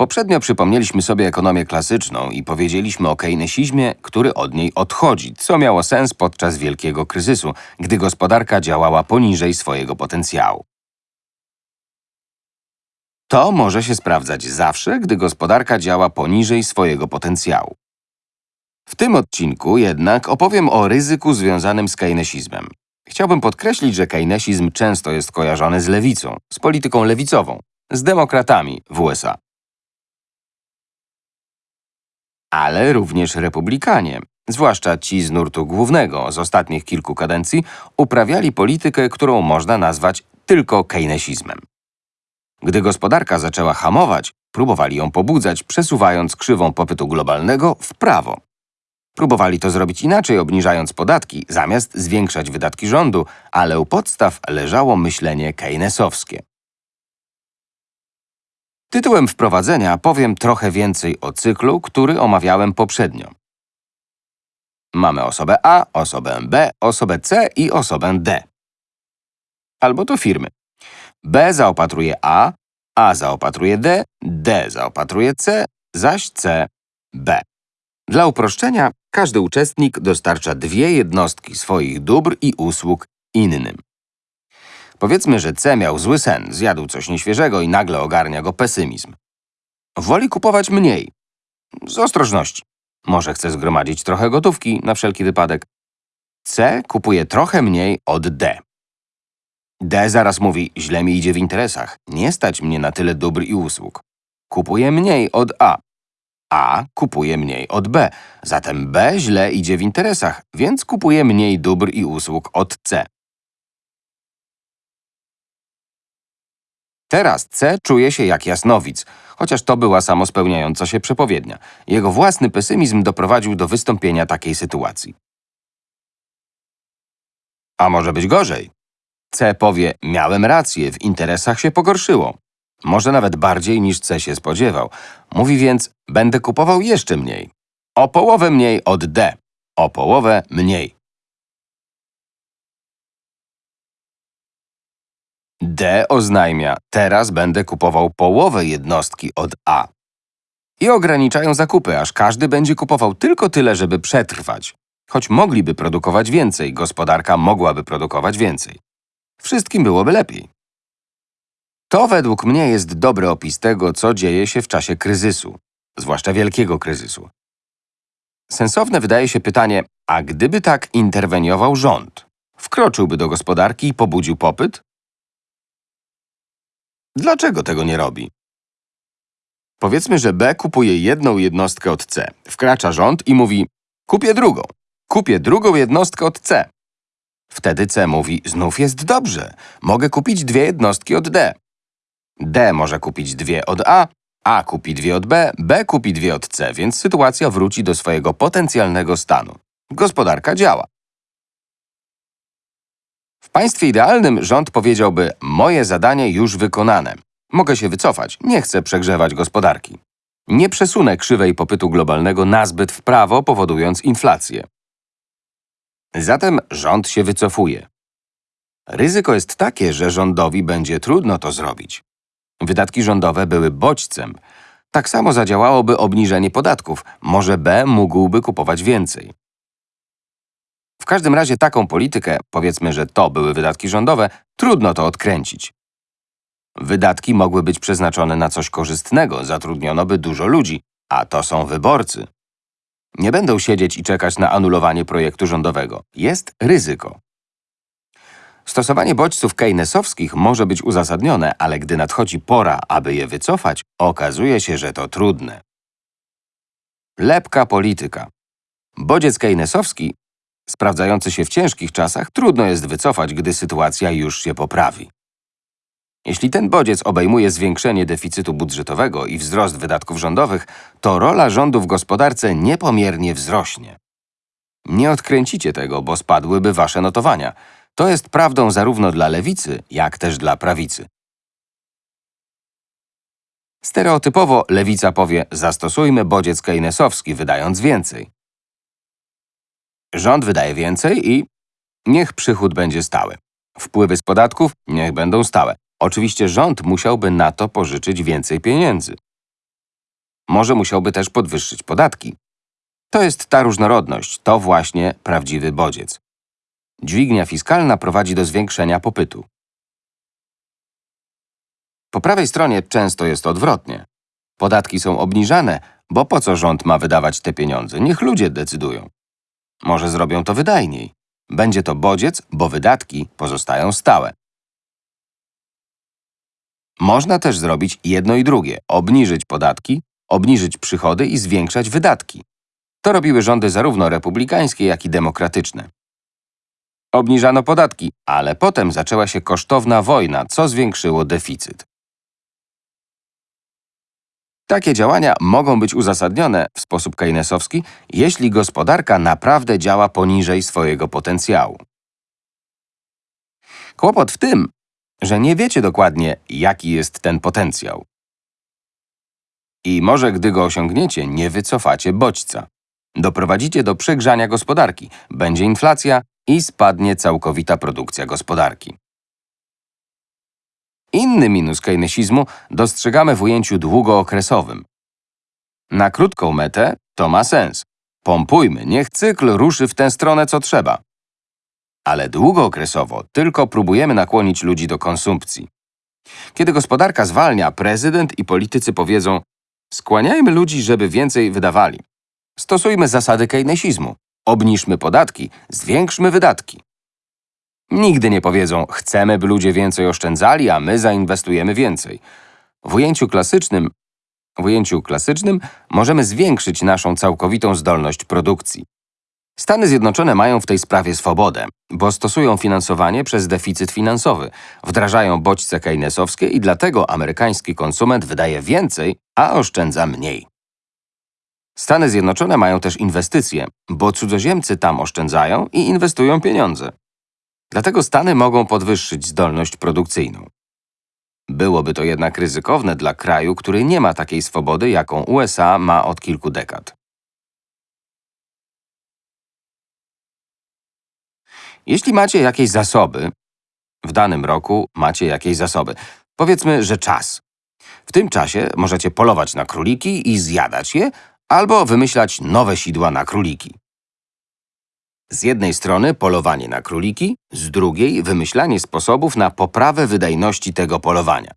Poprzednio przypomnieliśmy sobie ekonomię klasyczną i powiedzieliśmy o keynesizmie, który od niej odchodzi, co miało sens podczas wielkiego kryzysu, gdy gospodarka działała poniżej swojego potencjału. To może się sprawdzać zawsze, gdy gospodarka działa poniżej swojego potencjału. W tym odcinku jednak opowiem o ryzyku związanym z keynesizmem. Chciałbym podkreślić, że keynesizm często jest kojarzony z lewicą, z polityką lewicową, z demokratami w USA. Ale również republikanie, zwłaszcza ci z nurtu głównego z ostatnich kilku kadencji, uprawiali politykę, którą można nazwać tylko keynesizmem. Gdy gospodarka zaczęła hamować, próbowali ją pobudzać, przesuwając krzywą popytu globalnego w prawo. Próbowali to zrobić inaczej, obniżając podatki, zamiast zwiększać wydatki rządu, ale u podstaw leżało myślenie keynesowskie. Tytułem wprowadzenia powiem trochę więcej o cyklu, który omawiałem poprzednio. Mamy osobę A, osobę B, osobę C i osobę D. Albo to firmy. B zaopatruje A, A zaopatruje D, D zaopatruje C, zaś C B. Dla uproszczenia, każdy uczestnik dostarcza dwie jednostki swoich dóbr i usług innym. Powiedzmy, że C miał zły sen, zjadł coś nieświeżego i nagle ogarnia go pesymizm. Woli kupować mniej. Z ostrożności. Może chce zgromadzić trochę gotówki na wszelki wypadek. C kupuje trochę mniej od D. D zaraz mówi, źle mi idzie w interesach, nie stać mnie na tyle dóbr i usług. Kupuje mniej od A. A kupuje mniej od B, zatem B źle idzie w interesach, więc kupuje mniej dóbr i usług od C. Teraz C czuje się jak jasnowic, chociaż to była samospełniająca się przepowiednia. Jego własny pesymizm doprowadził do wystąpienia takiej sytuacji. A może być gorzej. C powie, miałem rację, w interesach się pogorszyło. Może nawet bardziej niż C się spodziewał. Mówi więc, będę kupował jeszcze mniej. O połowę mniej od D. O połowę mniej. D oznajmia, teraz będę kupował połowę jednostki od A. I ograniczają zakupy, aż każdy będzie kupował tylko tyle, żeby przetrwać. Choć mogliby produkować więcej, gospodarka mogłaby produkować więcej. Wszystkim byłoby lepiej. To według mnie jest dobry opis tego, co dzieje się w czasie kryzysu, zwłaszcza wielkiego kryzysu. Sensowne wydaje się pytanie, a gdyby tak interweniował rząd? Wkroczyłby do gospodarki i pobudził popyt? Dlaczego tego nie robi? Powiedzmy, że B kupuje jedną jednostkę od C. Wkracza rząd i mówi, kupię drugą. Kupię drugą jednostkę od C. Wtedy C mówi, znów jest dobrze. Mogę kupić dwie jednostki od D. D może kupić dwie od A, A kupi dwie od B, B kupi dwie od C, więc sytuacja wróci do swojego potencjalnego stanu. Gospodarka działa. W państwie idealnym rząd powiedziałby, moje zadanie już wykonane. Mogę się wycofać, nie chcę przegrzewać gospodarki. Nie przesunę krzywej popytu globalnego nazbyt w prawo, powodując inflację. Zatem rząd się wycofuje. Ryzyko jest takie, że rządowi będzie trudno to zrobić. Wydatki rządowe były bodźcem. Tak samo zadziałałoby obniżenie podatków. Może B mógłby kupować więcej. W każdym razie taką politykę, powiedzmy, że to były wydatki rządowe, trudno to odkręcić. Wydatki mogły być przeznaczone na coś korzystnego, zatrudniono by dużo ludzi, a to są wyborcy. Nie będą siedzieć i czekać na anulowanie projektu rządowego. Jest ryzyko. Stosowanie bodźców keynesowskich może być uzasadnione, ale gdy nadchodzi pora, aby je wycofać, okazuje się, że to trudne. Lepka polityka. Bodziec keynesowski, sprawdzający się w ciężkich czasach, trudno jest wycofać, gdy sytuacja już się poprawi. Jeśli ten bodziec obejmuje zwiększenie deficytu budżetowego i wzrost wydatków rządowych, to rola rządu w gospodarce niepomiernie wzrośnie. Nie odkręcicie tego, bo spadłyby wasze notowania. To jest prawdą zarówno dla lewicy, jak też dla prawicy. Stereotypowo lewica powie, zastosujmy bodziec keynesowski, wydając więcej. Rząd wydaje więcej i niech przychód będzie stały. Wpływy z podatków niech będą stałe. Oczywiście rząd musiałby na to pożyczyć więcej pieniędzy. Może musiałby też podwyższyć podatki. To jest ta różnorodność, to właśnie prawdziwy bodziec. Dźwignia fiskalna prowadzi do zwiększenia popytu. Po prawej stronie często jest odwrotnie. Podatki są obniżane, bo po co rząd ma wydawać te pieniądze? Niech ludzie decydują. Może zrobią to wydajniej. Będzie to bodziec, bo wydatki pozostają stałe. Można też zrobić jedno i drugie obniżyć podatki, obniżyć przychody i zwiększać wydatki. To robiły rządy zarówno republikańskie, jak i demokratyczne. Obniżano podatki, ale potem zaczęła się kosztowna wojna, co zwiększyło deficyt. Takie działania mogą być uzasadnione w sposób keynesowski, jeśli gospodarka naprawdę działa poniżej swojego potencjału. Kłopot w tym, że nie wiecie dokładnie, jaki jest ten potencjał. I może gdy go osiągniecie, nie wycofacie bodźca. Doprowadzicie do przegrzania gospodarki, będzie inflacja i spadnie całkowita produkcja gospodarki. Inny minus keynesizmu dostrzegamy w ujęciu długookresowym. Na krótką metę to ma sens. Pompujmy, niech cykl ruszy w tę stronę, co trzeba. Ale długookresowo tylko próbujemy nakłonić ludzi do konsumpcji. Kiedy gospodarka zwalnia, prezydent i politycy powiedzą skłaniajmy ludzi, żeby więcej wydawali. Stosujmy zasady keynesizmu. Obniżmy podatki, zwiększmy wydatki. Nigdy nie powiedzą, chcemy, by ludzie więcej oszczędzali, a my zainwestujemy więcej. W ujęciu klasycznym, w ujęciu klasycznym możemy zwiększyć naszą całkowitą zdolność produkcji. Stany Zjednoczone mają w tej sprawie swobodę, bo stosują finansowanie przez deficyt finansowy, wdrażają bodźce keynesowskie i dlatego amerykański konsument wydaje więcej, a oszczędza mniej. Stany Zjednoczone mają też inwestycje, bo cudzoziemcy tam oszczędzają i inwestują pieniądze. Dlatego Stany mogą podwyższyć zdolność produkcyjną. Byłoby to jednak ryzykowne dla kraju, który nie ma takiej swobody, jaką USA ma od kilku dekad. Jeśli macie jakieś zasoby, w danym roku macie jakieś zasoby, powiedzmy, że czas. W tym czasie możecie polować na króliki i zjadać je, albo wymyślać nowe sidła na króliki. Z jednej strony polowanie na króliki, z drugiej wymyślanie sposobów na poprawę wydajności tego polowania.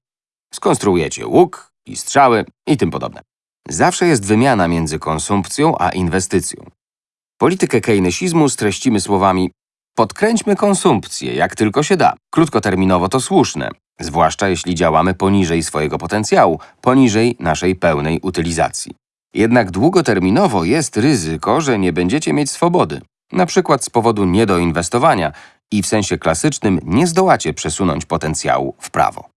Skonstruujecie łuk i strzały i tym podobne. Zawsze jest wymiana między konsumpcją a inwestycją. Politykę keynesizmu streścimy słowami podkręćmy konsumpcję, jak tylko się da. Krótkoterminowo to słuszne, zwłaszcza jeśli działamy poniżej swojego potencjału, poniżej naszej pełnej utylizacji. Jednak długoterminowo jest ryzyko, że nie będziecie mieć swobody na przykład z powodu niedoinwestowania i w sensie klasycznym nie zdołacie przesunąć potencjału w prawo.